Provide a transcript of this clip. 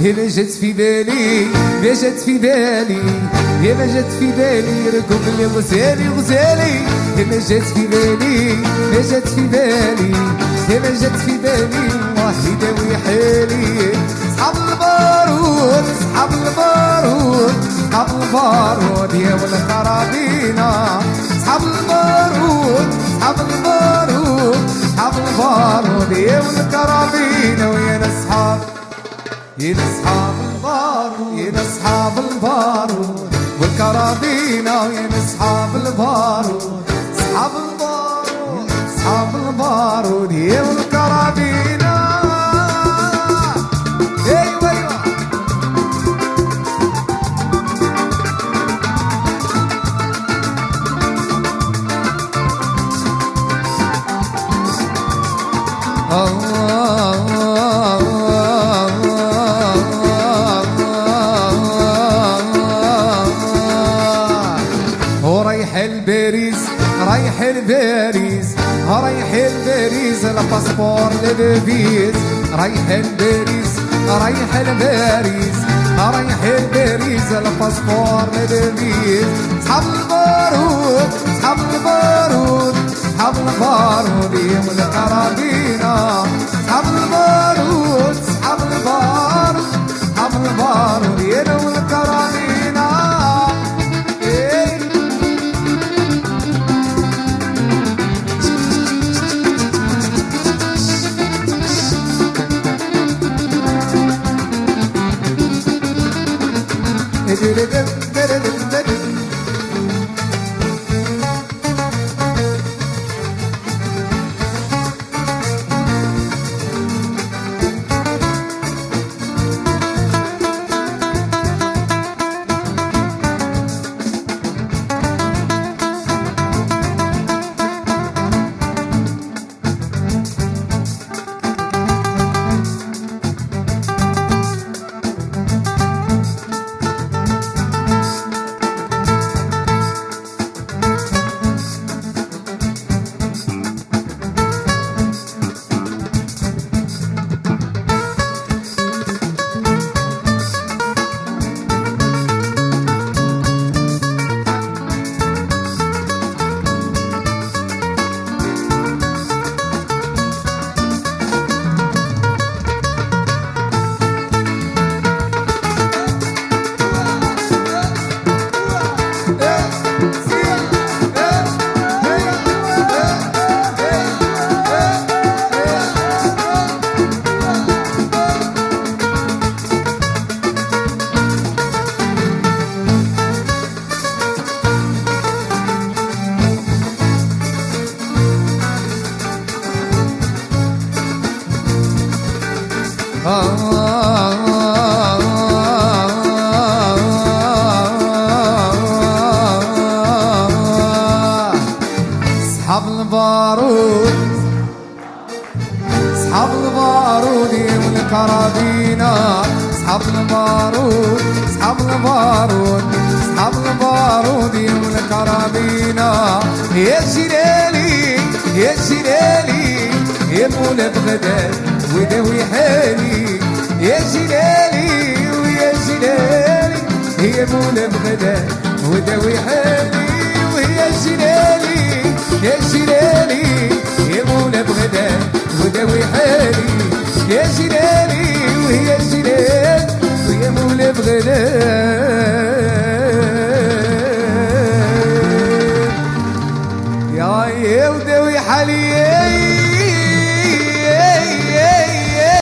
هنا جت في بالي ما جت في بالي يا ما جت في بالي ركب لي غزالي غزالي يا ما جت في بالي ما جت في بالي يا ما جت في بالي الله يداوي حالي صحاب البارود صحاب البارود صحاب البارود يا ولا كرابينا صحاب البارود صحاب البارود البارود يا ولا كرابينا ويا يا أصحاب البارود يا أصحاب البارود ويا أصحاب ورايح الباريس رايح الباريس رايح الباريس الباسبور للفيز رايح الباريس رايح الباريس رايح الباريس الباسبور للفيز صحاب البارود صحاب البارود. صحاب البارود يوم الكرابينا صحاب البارود صحاب البارود صحاب البارود يوم الكرابينا إيه؟ صحاب البارود صحاب البارود يوم الكرابينا صحاب البارود صحاب البارود صحاب البارود يوم الكرابينا يا جلالي يا جلالي يا مولا بغداد وداوي حالي يا جلالي ويا جلالي يا مولا بغداد وداوي حالي ويا جلالي يا جلالي